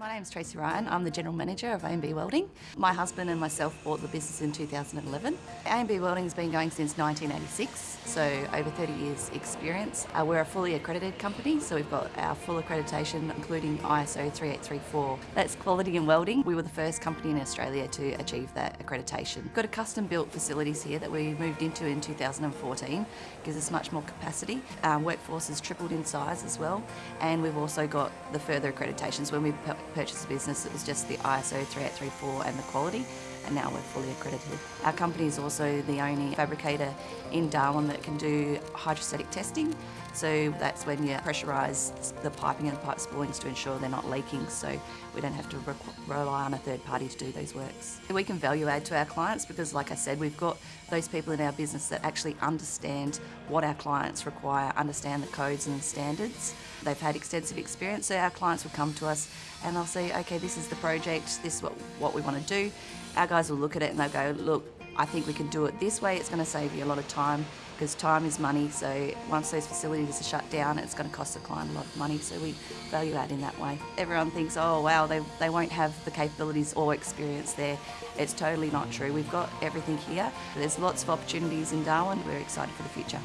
My name's Tracy Ryan. I'm the General Manager of A&B Welding. My husband and myself bought the business in 2011. A&B Welding has been going since 1986, so over 30 years experience. Uh, we're a fully accredited company, so we've got our full accreditation including ISO 3834. That's quality in welding. We were the first company in Australia to achieve that accreditation. We've got a custom built facilities here that we moved into in 2014, gives us much more capacity. Our workforce has tripled in size as well, and we've also got the further accreditations. When we purchased the business, it was just the ISO 3834 and the quality, and now we're fully accredited. Our company is also the only fabricator in Darwin that can do hydrostatic testing. So that's when you pressurise the piping and the pipe spoolings to ensure they're not leaking, so we don't have to re rely on a third party to do those works. We can value add to our clients because, like I said, we've got those people in our business that actually understand what our clients require, understand the codes and the standards. They've had extensive experience, so our clients will come to us and they'll say, okay, this is the project, this is what, what we want to do. Our guys will look at it and they'll go, look, I think we can do it this way. It's going to save you a lot of time because time is money. So once those facilities are shut down, it's going to cost the client a lot of money. So we value that in that way. Everyone thinks, oh wow, they, they won't have the capabilities or experience there. It's totally not true. We've got everything here. There's lots of opportunities in Darwin. We're excited for the future.